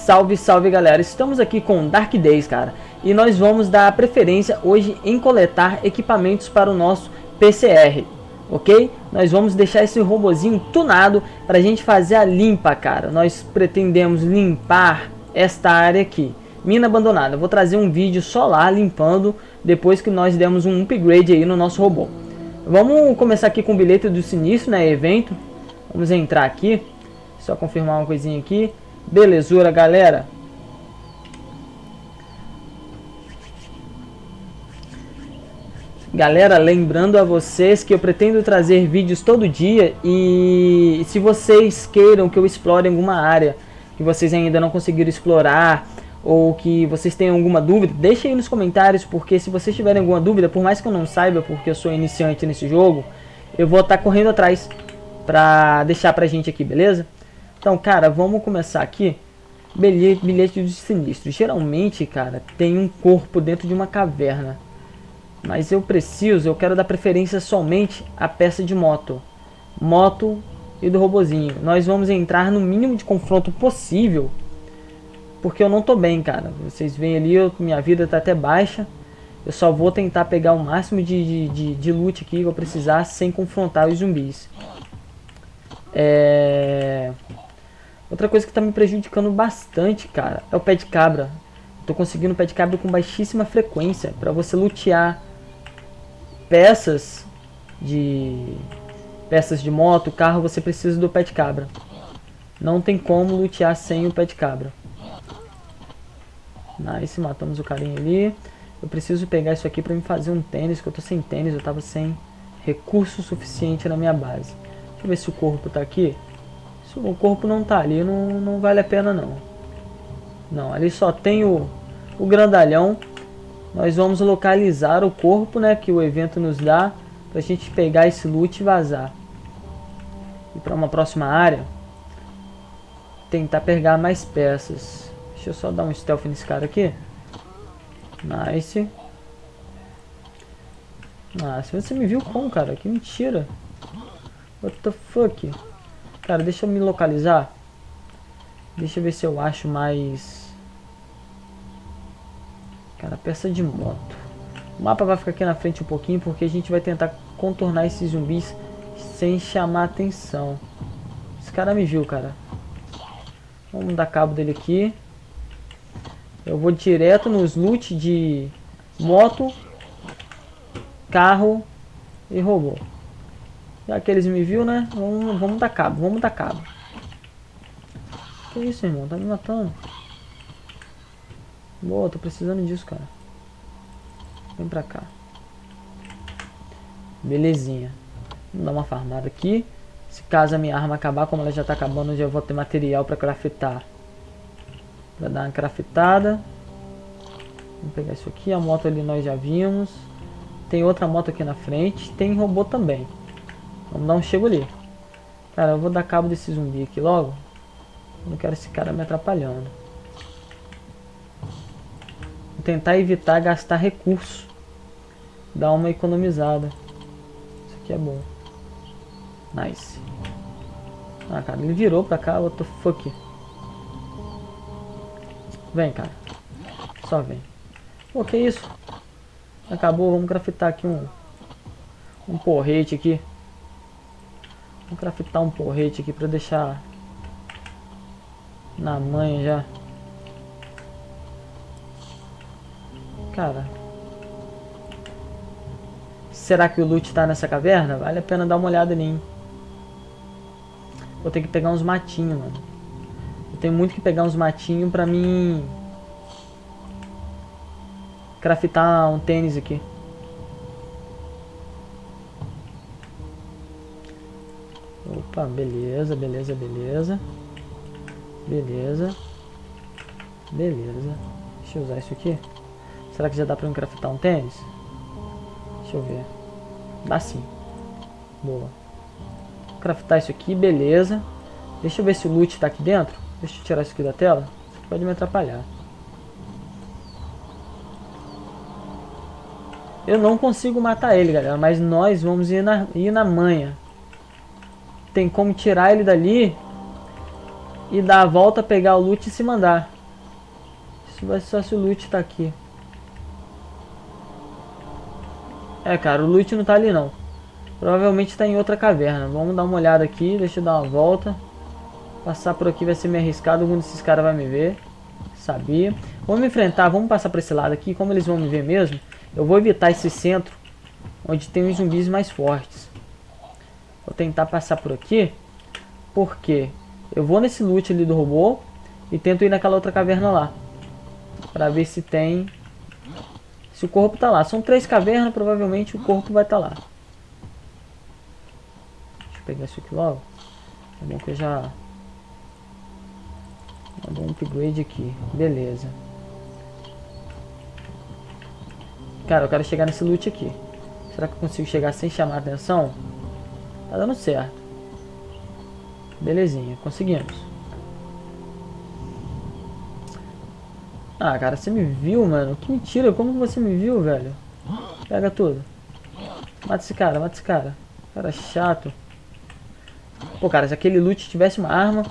Salve, salve galera, estamos aqui com Dark Days, cara, e nós vamos dar preferência hoje em coletar equipamentos para o nosso PCR, ok? Nós vamos deixar esse robozinho tunado para a gente fazer a limpa, cara, nós pretendemos limpar esta área aqui, mina abandonada, vou trazer um vídeo só lá limpando depois que nós demos um upgrade aí no nosso robô. Vamos começar aqui com o bilhete do sinistro, né, evento, vamos entrar aqui, só confirmar uma coisinha aqui. Belezura, galera. Galera, lembrando a vocês que eu pretendo trazer vídeos todo dia e se vocês queiram que eu explore alguma área que vocês ainda não conseguiram explorar ou que vocês tenham alguma dúvida, deixem aí nos comentários, porque se vocês tiverem alguma dúvida, por mais que eu não saiba, porque eu sou iniciante nesse jogo, eu vou estar correndo atrás pra deixar pra gente aqui, beleza? Então, cara, vamos começar aqui. Bilhete, bilhete sinistro. Geralmente, cara, tem um corpo dentro de uma caverna. Mas eu preciso, eu quero dar preferência somente à peça de moto. Moto e do robozinho. Nós vamos entrar no mínimo de confronto possível. Porque eu não tô bem, cara. Vocês veem ali, eu, minha vida tá até baixa. Eu só vou tentar pegar o máximo de, de, de, de loot aqui que eu precisar sem confrontar os zumbis. É... Outra coisa que tá me prejudicando bastante, cara, é o pé de cabra. tô conseguindo pé de cabra com baixíssima frequência. Pra você lutear peças de peças de moto, carro, você precisa do pé de cabra. Não tem como lutear sem o pé de cabra. Nice, matamos o carinha ali. Eu preciso pegar isso aqui pra me fazer um tênis, que eu tô sem tênis, eu tava sem recurso suficiente na minha base. Deixa eu ver se o corpo tá aqui. Se o corpo não tá ali, não, não vale a pena não. Não, ali só tem o, o grandalhão. Nós vamos localizar o corpo, né, que o evento nos dá, pra gente pegar esse loot e vazar. E para uma próxima área, tentar pegar mais peças. Deixa eu só dar um stealth nesse cara aqui. Nice. Se você me viu como, cara? Que mentira. What the fuck? Cara, deixa eu me localizar. Deixa eu ver se eu acho mais... Cara, peça de moto. O mapa vai ficar aqui na frente um pouquinho, porque a gente vai tentar contornar esses zumbis sem chamar atenção. Esse cara me viu, cara. Vamos dar cabo dele aqui. Eu vou direto nos loot de moto, carro e robô. Já que eles me viu, né? Vamos, vamos dar cabo, vamos dar cabo. Que isso, irmão? Tá me matando. Boa, tô precisando disso, cara. Vem pra cá. Belezinha. Vamos dar uma farmada aqui. Se caso a minha arma acabar, como ela já tá acabando, eu já vou ter material pra craftar. Pra dar uma craftada. Vamos pegar isso aqui. A moto ali nós já vimos. Tem outra moto aqui na frente. Tem robô também. Vamos dar um chego ali. Cara, eu vou dar cabo desse zumbi aqui logo. não quero esse cara me atrapalhando. Vou tentar evitar gastar recurso. Dar uma economizada. Isso aqui é bom. Nice. Ah, cara, ele virou pra cá. What the fuck? Vem, cara. Só vem. Pô, que isso? Acabou, vamos craftar aqui um... Um porrete aqui. Vou craftar um porrete aqui pra deixar na manha já. Cara. Será que o loot tá nessa caverna? Vale a pena dar uma olhada hein? Vou ter que pegar uns matinhos, mano. Eu tenho muito que pegar uns matinhos pra mim... Craftar um tênis aqui. Opa, beleza, beleza, beleza. Beleza. Beleza. Deixa eu usar isso aqui. Será que já dá pra eu craftar um tênis? Deixa eu ver. Dá sim. Boa. Craftar isso aqui, beleza. Deixa eu ver se o loot tá aqui dentro. Deixa eu tirar isso aqui da tela. Isso pode me atrapalhar. Eu não consigo matar ele, galera. Mas nós vamos ir na, ir na manha tem como tirar ele dali e dar a volta, pegar o loot e se mandar. Isso vai só se o loot tá aqui. É, cara, o loot não tá ali não. Provavelmente tá em outra caverna. Vamos dar uma olhada aqui, deixa eu dar uma volta. Passar por aqui vai ser meio arriscado, algum desses caras vai me ver. Sabia. Vamos enfrentar, vamos passar para esse lado aqui, como eles vão me ver mesmo. Eu vou evitar esse centro, onde tem os zumbis mais fortes. Vou tentar passar por aqui, porque eu vou nesse loot ali do robô e tento ir naquela outra caverna lá. Pra ver se tem... Se o corpo tá lá. São três cavernas, provavelmente o corpo vai estar tá lá. Deixa eu pegar isso aqui logo. É bom que eu já... Vou dar um upgrade aqui. Beleza. Cara, eu quero chegar nesse loot aqui. Será que eu consigo chegar sem chamar atenção? Tá dando certo. Belezinha, conseguimos. Ah, cara, você me viu, mano? Que mentira, como você me viu, velho? Pega tudo. Mata esse cara, mata esse cara. Cara chato. Pô, cara, se aquele loot tivesse uma arma,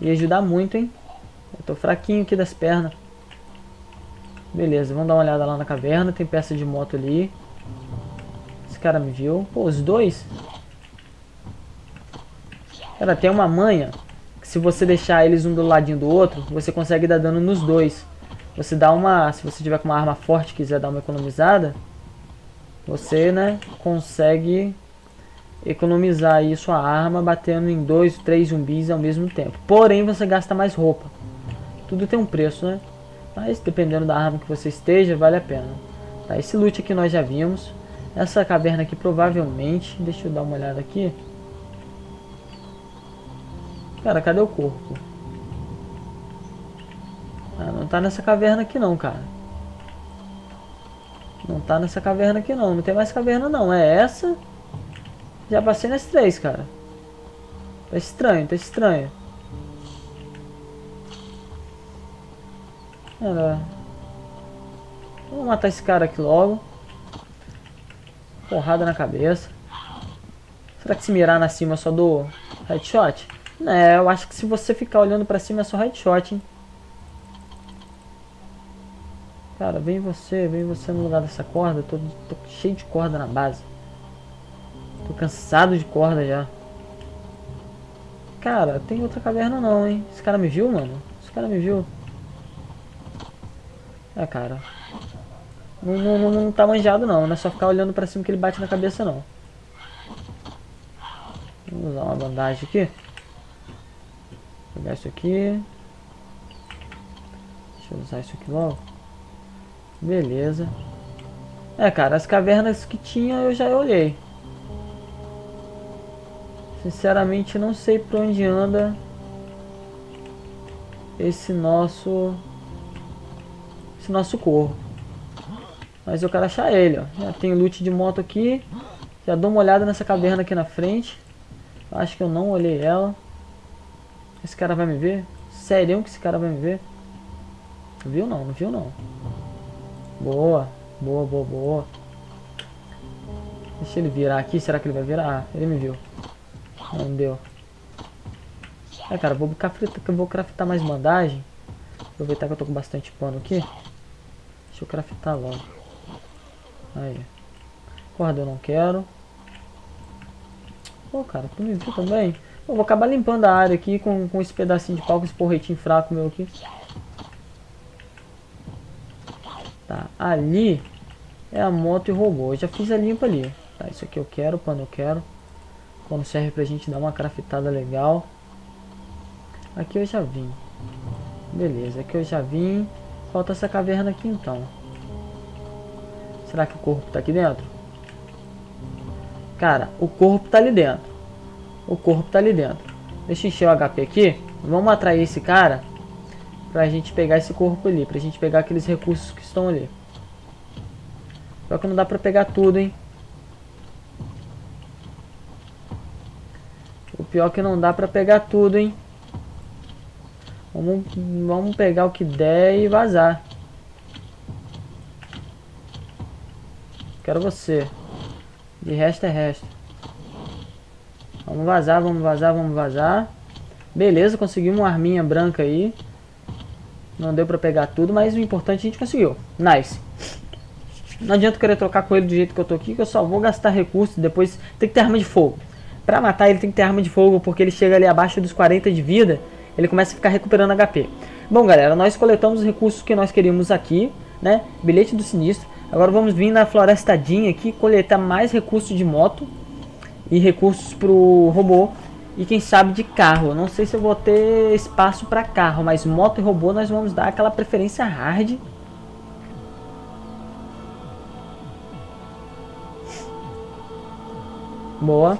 ia ajudar muito, hein? Eu tô fraquinho aqui das pernas. Beleza, vamos dar uma olhada lá na caverna. Tem peça de moto ali. Esse cara me viu. Pô, os dois. Cara, tem uma manha que se você deixar eles um do ladinho do outro, você consegue dar dano nos dois. Você dá uma... Se você tiver com uma arma forte e quiser dar uma economizada, você, né, consegue economizar aí sua arma batendo em dois, três zumbis ao mesmo tempo. Porém, você gasta mais roupa. Tudo tem um preço, né? Mas dependendo da arma que você esteja, vale a pena. Tá, esse loot aqui nós já vimos. Essa caverna aqui provavelmente... Deixa eu dar uma olhada aqui. Cara, cadê o corpo? Ah, não tá nessa caverna aqui não, cara. Não tá nessa caverna aqui não. Não tem mais caverna não. É essa. Já passei nas três, cara. Tá estranho, tá estranho. Cara, vamos matar esse cara aqui logo. Porrada na cabeça. Será que se mirar na cima só do headshot? É, eu acho que se você ficar olhando pra cima é só headshot, hein? Cara, vem você, vem você no lugar dessa corda. Tô, tô cheio de corda na base. Tô cansado de corda já. Cara, tem outra caverna não, hein? Esse cara me viu, mano? Esse cara me viu. É, cara. Não, não, não, tá manjado não, não é só ficar olhando pra cima que ele bate na cabeça não. Vamos usar uma bandagem aqui. Pegar isso aqui. Deixa eu usar isso aqui logo. Beleza. É, cara, as cavernas que tinha eu já olhei. Sinceramente não sei pra onde anda esse nosso esse nosso corpo. Mas eu quero achar ele, ó. Já tem loot de moto aqui. Já dou uma olhada nessa caverna aqui na frente. Acho que eu não olhei ela. Esse cara vai me ver? Sério que esse cara vai me ver? Viu não? Não viu não. Boa. Boa, boa, boa. Deixa ele virar aqui. Será que ele vai virar? Ah, ele me viu. Não deu. É, cara, vou craftar, vou craftar mais bandagem. Aproveitar que eu tô com bastante pano aqui. Deixa eu craftar logo. Aí. Corda eu não quero. Pô, cara, tu me viu também? Vou acabar limpando a área aqui com, com esse pedacinho de pau, com esse porretinho fraco meu aqui. Tá, ali é a moto e robô. Eu já fiz a limpa ali. Tá, isso aqui eu quero, pano eu quero. Quando serve pra gente dar uma craftada legal. Aqui eu já vim. Beleza, aqui eu já vim. Falta essa caverna aqui então. Será que o corpo tá aqui dentro? Cara, o corpo tá ali dentro. O corpo tá ali dentro. Deixa eu encher o HP aqui. Vamos atrair esse cara. Pra gente pegar esse corpo ali. Pra gente pegar aqueles recursos que estão ali. Só que não dá pra pegar tudo, hein. O pior é que não dá pra pegar tudo, hein. Vamos, vamos pegar o que der e vazar. Quero você. De resto é resto. Vamos vazar, vamos vazar, vamos vazar. Beleza, conseguimos uma arminha branca aí. Não deu pra pegar tudo, mas o importante a gente conseguiu. Nice. Não adianta querer trocar com ele do jeito que eu tô aqui, que eu só vou gastar recursos. Depois tem que ter arma de fogo. Pra matar ele tem que ter arma de fogo, porque ele chega ali abaixo dos 40 de vida, ele começa a ficar recuperando HP. Bom, galera, nós coletamos os recursos que nós queríamos aqui, né? Bilhete do sinistro. Agora vamos vir na florestadinha aqui, coletar mais recursos de moto e recursos pro robô e quem sabe de carro. não sei se eu vou ter espaço para carro, mas moto e robô nós vamos dar aquela preferência hard. Boa.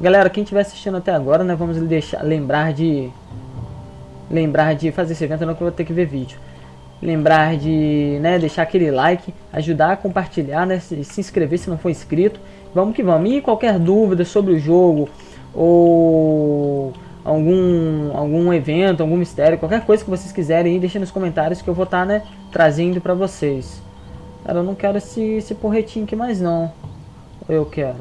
Galera, quem estiver assistindo até agora, nós vamos deixar, lembrar de lembrar de fazer esse evento, não que eu vou ter que ver vídeo lembrar de né, deixar aquele like, ajudar a compartilhar, né, se, se inscrever se não for inscrito. Vamos que vamos. E qualquer dúvida sobre o jogo ou algum, algum evento, algum mistério, qualquer coisa que vocês quiserem, deixa nos comentários que eu vou estar tá, né, trazendo para vocês. Cara, eu não quero esse, esse porretinho aqui mais não. Ou eu quero?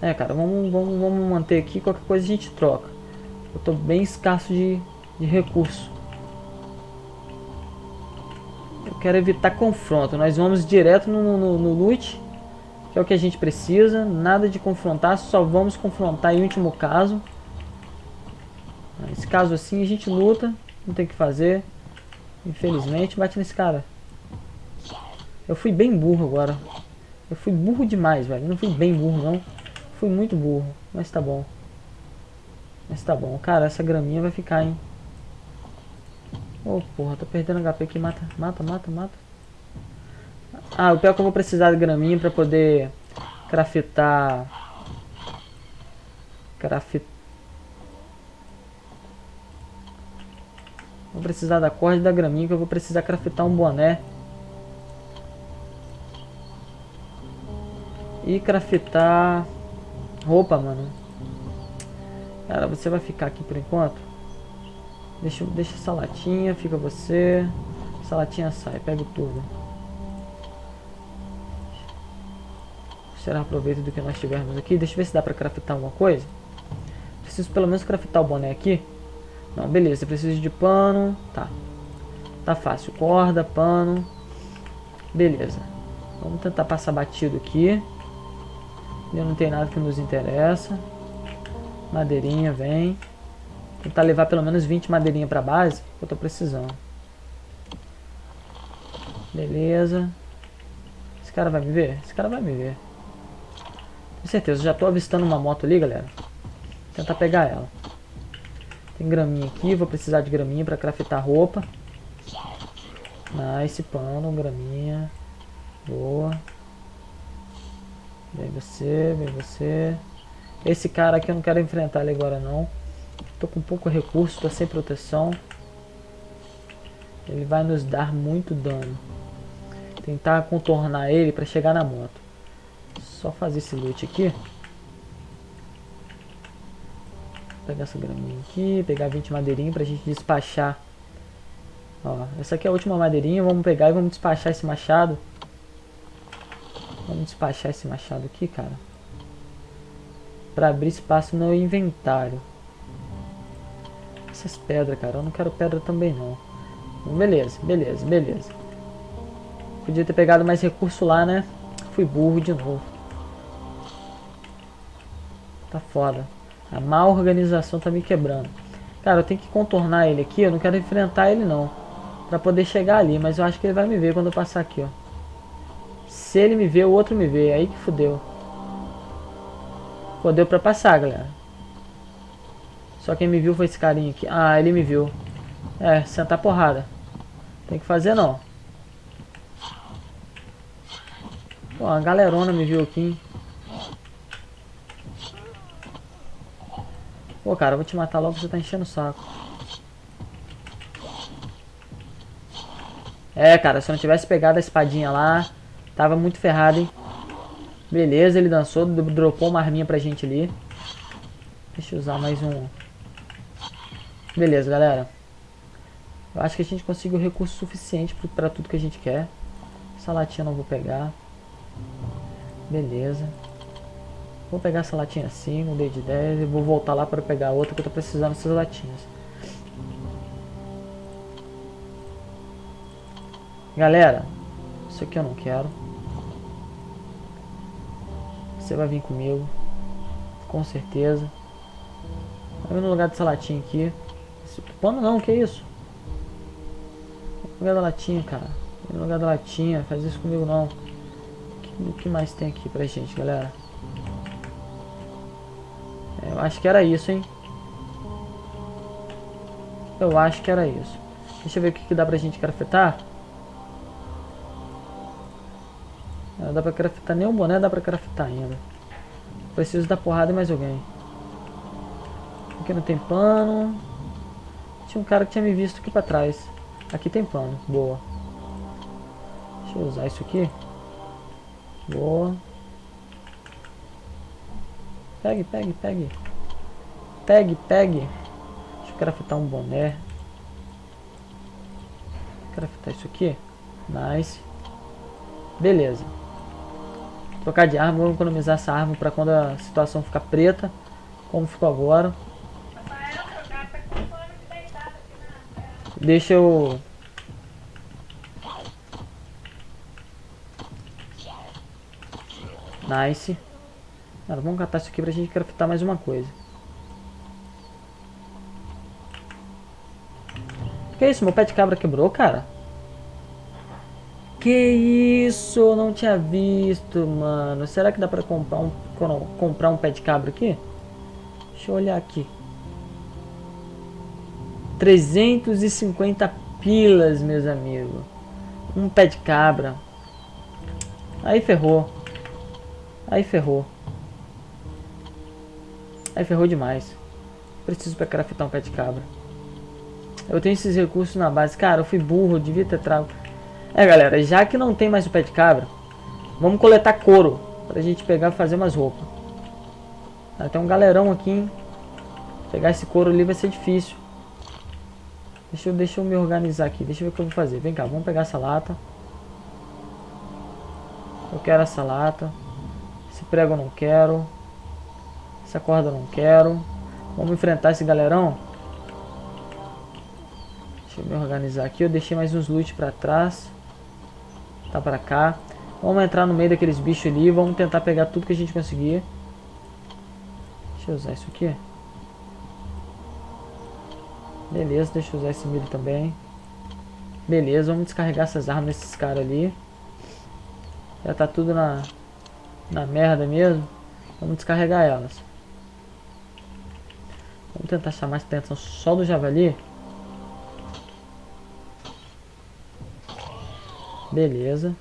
É, cara, vamos, vamos, vamos manter aqui, qualquer coisa a gente troca. Eu tô bem escasso de, de recurso. Quero evitar confronto. Nós vamos direto no, no, no loot, que é o que a gente precisa. Nada de confrontar, só vamos confrontar em último caso. Nesse caso assim a gente luta, não tem o que fazer. Infelizmente, bate nesse cara. Eu fui bem burro agora. Eu fui burro demais, velho. Não fui bem burro, não. Fui muito burro, mas tá bom. Mas tá bom. Cara, essa graminha vai ficar, hein. Oh, porra, tô perdendo HP aqui. Mata, mata, mata, mata. Ah, o pior é que eu vou precisar de graminha pra poder craftar... Craftar... Vou precisar da corda e da graminha que eu vou precisar craftar um boné. E craftar roupa, mano. Cara, você vai ficar aqui por enquanto? Deixa, deixa essa latinha, fica você. Essa latinha sai, pega tudo. Será aproveito do que nós tivermos aqui. Deixa eu ver se dá pra craftar alguma coisa. Preciso pelo menos craftar o boné aqui. Não, beleza, preciso de pano. Tá. Tá fácil. Corda, pano. Beleza. Vamos tentar passar batido aqui. não tem nada que nos interessa. Madeirinha, vem. Tentar levar pelo menos 20 madeirinha pra base, que eu tô precisando. Beleza. Esse cara vai me ver? Esse cara vai me ver. Com certeza, já tô avistando uma moto ali, galera. Vou tentar pegar ela. Tem graminha aqui, vou precisar de graminha pra craftar roupa. Nice, pano, graminha. Boa. Vem você, vem você. Esse cara aqui eu não quero enfrentar ele agora não. Tô com pouco recurso, tô sem proteção. Ele vai nos dar muito dano. Tentar contornar ele para chegar na moto. Só fazer esse loot aqui. Pegar essa graminha aqui, pegar 20 madeirinhas pra gente despachar. Ó, essa aqui é a última madeirinha, vamos pegar e vamos despachar esse machado. Vamos despachar esse machado aqui, cara. Pra abrir espaço no inventário essas pedras, cara. Eu não quero pedra também, não. Beleza, beleza, beleza. Podia ter pegado mais recurso lá, né? Fui burro de novo. Tá foda. A má organização tá me quebrando. Cara, eu tenho que contornar ele aqui. Eu não quero enfrentar ele, não. Pra poder chegar ali. Mas eu acho que ele vai me ver quando eu passar aqui, ó. Se ele me ver, o outro me vê. Aí que fudeu. Pô, deu pra passar, galera. Só quem me viu foi esse carinha aqui. Ah, ele me viu. É, sentar porrada. Tem que fazer não. Pô, a galerona me viu aqui, hein? Pô, cara, eu vou te matar logo, você tá enchendo o saco. É, cara, se eu não tivesse pegado a espadinha lá, tava muito ferrado, hein? Beleza, ele dançou, dropou uma arminha pra gente ali. Deixa eu usar mais um Beleza, galera. Eu acho que a gente conseguiu recurso suficiente para tudo que a gente quer. Essa latinha não vou pegar. Beleza. Vou pegar essa latinha assim, mudei de ideia e vou voltar lá para pegar outra que eu tô precisando dessas latinhas. Galera, isso aqui eu não quero. Você vai vir comigo. Com certeza. Vai no lugar dessa latinha aqui. Pano não, que isso? Lugar da latinha, cara. No lugar da latinha, faz isso comigo não. O que mais tem aqui pra gente, galera? Eu acho que era isso, hein? Eu acho que era isso. Deixa eu ver o que, que dá pra gente craftar. Não dá pra craftar nem o boné, dá pra craftar ainda. Preciso da porrada e mais alguém. Aqui não tem pano. Tinha um cara que tinha me visto aqui pra trás. Aqui tem pano, boa. Deixa eu usar isso aqui. Boa. Pegue, pegue, pegue. Pegue, pegue. Deixa eu craftar um boné. Craftar isso aqui. Nice. Beleza. Trocar de arma, vamos economizar essa arma para quando a situação ficar preta, como ficou agora. Deixa eu... Nice. Cara, vamos catar isso aqui pra gente craftar mais uma coisa. Que isso? Meu pé de cabra quebrou, cara? Que isso? Eu não tinha visto, mano. Será que dá pra comprar um, comprar um pé de cabra aqui? Deixa eu olhar aqui. 350 pilas, meus amigos. Um pé de cabra. Aí ferrou. Aí ferrou. Aí ferrou demais. Preciso pra craftar um pé de cabra. Eu tenho esses recursos na base. Cara, eu fui burro, eu devia ter trago. É, galera, já que não tem mais o pé de cabra, vamos coletar couro. Pra gente pegar e fazer umas roupas. Tem um galerão aqui, hein? Pegar esse couro ali vai ser difícil. Deixa eu, deixa eu me organizar aqui. Deixa eu ver o que eu vou fazer. Vem cá, vamos pegar essa lata. Eu quero essa lata. Esse prego eu não quero. Essa corda eu não quero. Vamos enfrentar esse galerão. Deixa eu me organizar aqui. Eu deixei mais uns loot pra trás. Tá pra cá. Vamos entrar no meio daqueles bichos ali. Vamos tentar pegar tudo que a gente conseguir. Deixa eu usar isso aqui. Beleza, deixa eu usar esse milho também. Beleza, vamos descarregar essas armas nesses caras ali. Já tá tudo na, na merda mesmo. Vamos descarregar elas. Vamos tentar chamar a atenção só do javali. Beleza.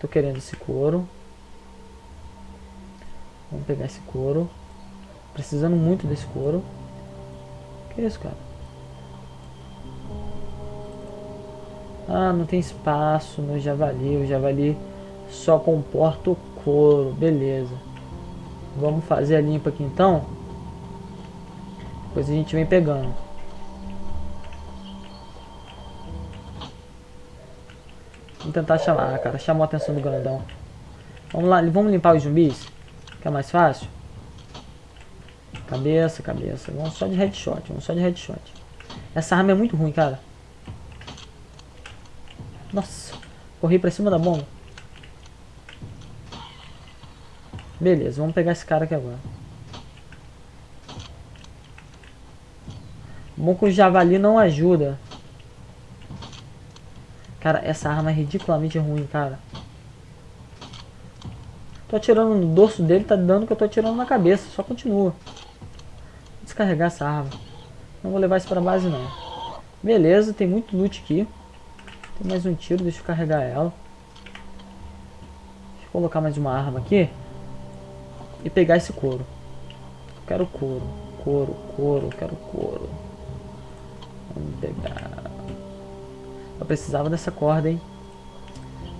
Tô querendo esse couro. Vamos pegar esse couro. Precisando muito desse couro. Que isso, cara? Ah, não tem espaço no javali. O javali só comporta o couro. Beleza. Vamos fazer a limpa aqui então. Depois a gente vem pegando. Vamos tentar chamar, ah, cara. Chamou a atenção do grandão. Vamos lá, vamos limpar os zumbis? Que é mais fácil. Cabeça, cabeça. Vamos só de headshot, vamos só de headshot. Essa arma é muito ruim, cara. Nossa, corri pra cima da bomba. Beleza, vamos pegar esse cara aqui agora. Bom que o javali não ajuda. Cara, essa arma é ridiculamente ruim, cara. Tô atirando no dorso dele, tá dando que eu tô atirando na cabeça. Só continua. Vou descarregar essa arma. Não vou levar isso pra base, não. Beleza, tem muito loot aqui. Tem mais um tiro, deixa eu carregar ela. Deixa eu colocar mais uma arma aqui. E pegar esse couro. Eu quero couro, couro, couro, quero couro. Vamos pegar. Eu precisava dessa corda, hein?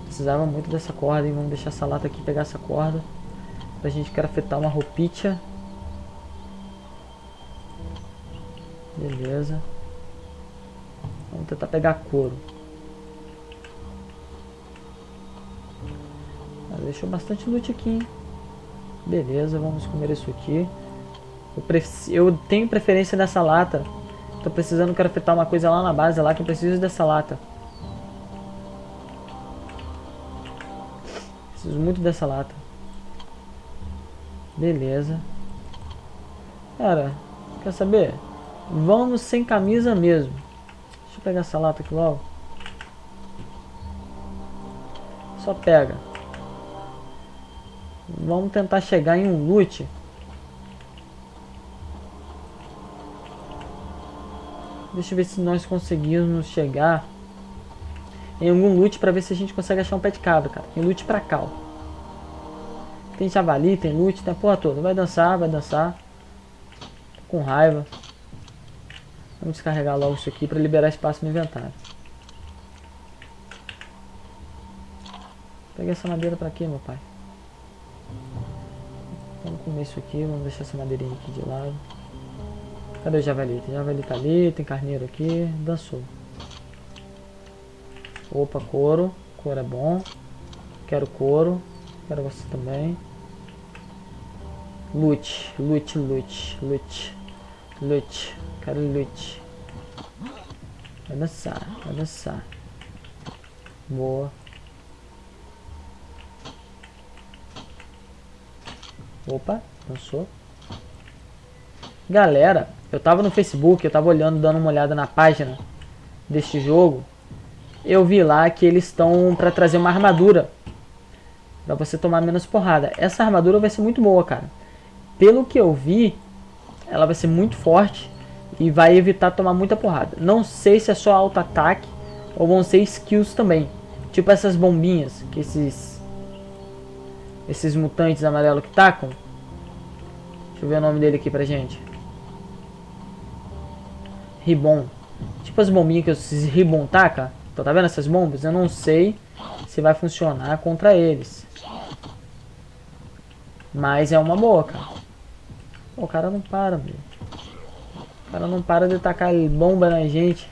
Precisava muito dessa corda, hein? Vamos deixar essa lata aqui pegar essa corda. Pra gente craftar uma roupinha. Beleza. Vamos tentar pegar couro. Deixou bastante loot aqui? Beleza, vamos comer isso aqui. Eu, eu tenho preferência nessa lata. Tô precisando craftar uma coisa lá na base, lá que eu preciso dessa lata. Preciso muito dessa lata. Beleza. Cara, quer saber? Vamos sem camisa mesmo. Deixa eu pegar essa lata aqui logo. Só pega. Vamos tentar chegar em um loot. Deixa eu ver se nós conseguimos chegar em algum loot pra ver se a gente consegue achar um pet cabra, cara. Tem loot pra cá, ó. Tem javali, tem loot, tem a porra toda. Vai dançar, vai dançar. Tô com raiva. Vamos descarregar logo isso aqui pra liberar espaço no inventário. Peguei essa madeira pra quê, meu pai? Comer isso aqui, vamos deixar essa madeirinha aqui de lado. Cadê o javali? Tem javali tá ali, tem carneiro aqui, dançou. Opa, couro. Couro é bom. Quero couro. Quero você também. Lute, lute, lute, lute, lute. Quero lute. Vai dançar, vai dançar. Boa. Opa, dançou. Galera, eu tava no Facebook, eu tava olhando, dando uma olhada na página deste jogo. Eu vi lá que eles estão para trazer uma armadura para você tomar menos porrada. Essa armadura vai ser muito boa, cara. Pelo que eu vi, ela vai ser muito forte e vai evitar tomar muita porrada. Não sei se é só alto ataque ou vão ser skills também. Tipo essas bombinhas que esses esses mutantes amarelos que tacam. Deixa eu ver o nome dele aqui pra gente. Ribon. Tipo as bombinhas que esses Ribon taca. Então tá vendo essas bombas? Eu não sei se vai funcionar contra eles. Mas é uma boa, cara. o cara não para. O cara não para de tacar bomba na gente.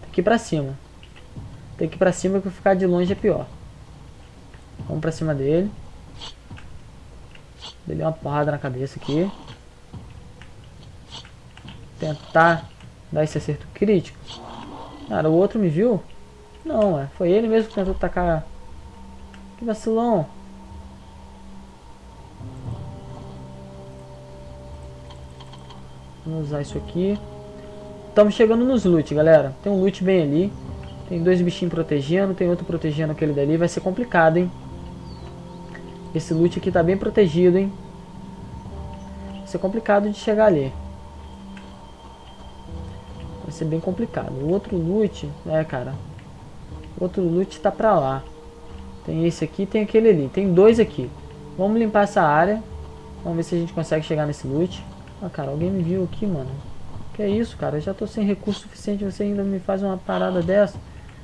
Tem que ir pra cima. Tem que ir pra cima que ficar de longe é pior. Vamos pra cima dele. Dei uma porrada na cabeça aqui. Tentar dar esse acerto crítico. Cara, o outro me viu? Não, é. Foi ele mesmo que tentou atacar. Que vacilão. Vamos usar isso aqui. Estamos chegando nos loot, galera. Tem um loot bem ali. Tem dois bichinhos protegendo, tem outro protegendo aquele dali. Vai ser complicado, hein? Esse loot aqui tá bem protegido, hein? Vai ser complicado de chegar ali. Ser bem complicado. O outro loot, é, cara. O outro loot tá pra lá. Tem esse aqui tem aquele ali. Tem dois aqui. Vamos limpar essa área. Vamos ver se a gente consegue chegar nesse loot. Ah, cara, alguém me viu aqui, mano. Que isso, cara? Eu já tô sem recurso suficiente. Você ainda me faz uma parada dessa.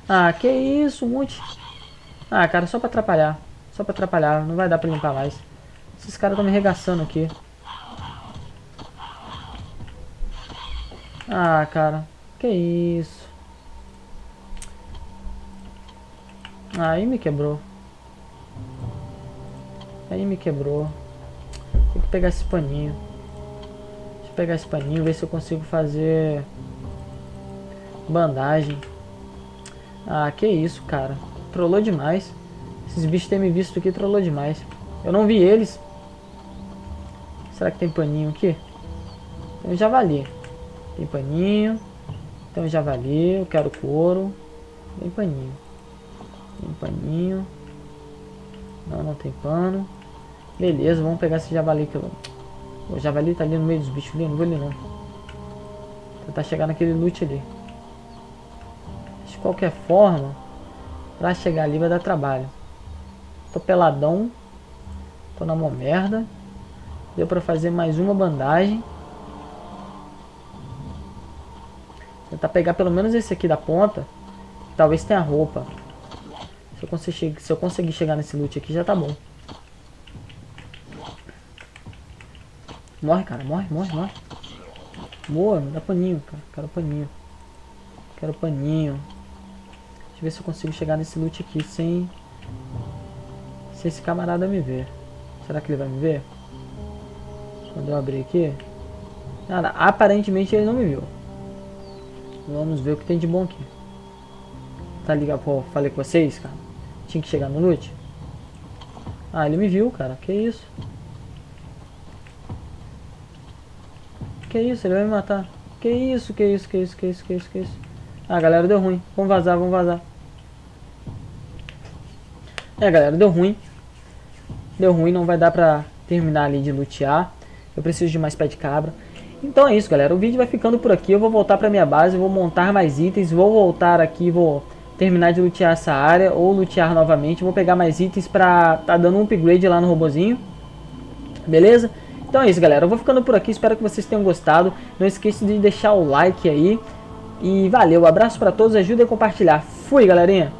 Ah, que isso, um monte. Ah, cara, só pra atrapalhar. Só pra atrapalhar. Não vai dar pra limpar mais. Esses caras estão me regaçando aqui. Ah, cara. Que isso. Aí me quebrou. Aí me quebrou. Tem que pegar esse paninho. Deixa eu pegar esse paninho, ver se eu consigo fazer bandagem. Ah, que isso, cara. Trollou demais. Esses bichos têm me visto aqui, trollou demais. Eu não vi eles. Será que tem paninho aqui? Tem um javali. Tem paninho. Tem um javali. Eu quero couro. Tem paninho. Tem paninho. Não, não tem pano. Beleza, vamos pegar esse javali aqui. O javali tá ali no meio dos bichos ali, não vou ali não. Tentar chegar naquele loot ali. De qualquer forma, pra chegar ali vai dar trabalho. Tô peladão. Tô na mão merda. Deu pra fazer mais uma bandagem. Tentar pegar pelo menos esse aqui da ponta. Talvez tenha roupa. Se eu, conseguir, se eu conseguir chegar nesse loot aqui, já tá bom. Morre, cara. Morre, morre, morre. Boa, me dá paninho, cara. Quero paninho. Quero paninho. Deixa eu ver se eu consigo chegar nesse loot aqui sem... Sem esse camarada me ver. Será que ele vai me ver? Quando eu abrir aqui... Cara, aparentemente ele não me viu. Vamos ver o que tem de bom aqui. Tá ligado? Pô, falei com vocês, cara. Tinha que chegar no loot. Ah, ele me viu, cara. Que isso? Que isso? Ele vai me matar. Que isso, que isso, que isso, que isso, que isso, que isso. Ah, galera, deu ruim. Vamos vazar, vamos vazar. É, galera, deu ruim. Deu ruim, não vai dar pra terminar ali de lutear. Eu preciso de mais pé de cabra. Então é isso, galera. O vídeo vai ficando por aqui. Eu vou voltar pra minha base, vou montar mais itens. Vou voltar aqui, vou terminar de lutear essa área ou lutear novamente. Vou pegar mais itens pra tá dando um upgrade lá no robozinho. Beleza? Então é isso, galera. Eu vou ficando por aqui. Espero que vocês tenham gostado. Não esqueça de deixar o like aí. E valeu. Abraço pra todos. Ajuda a compartilhar. Fui, galerinha.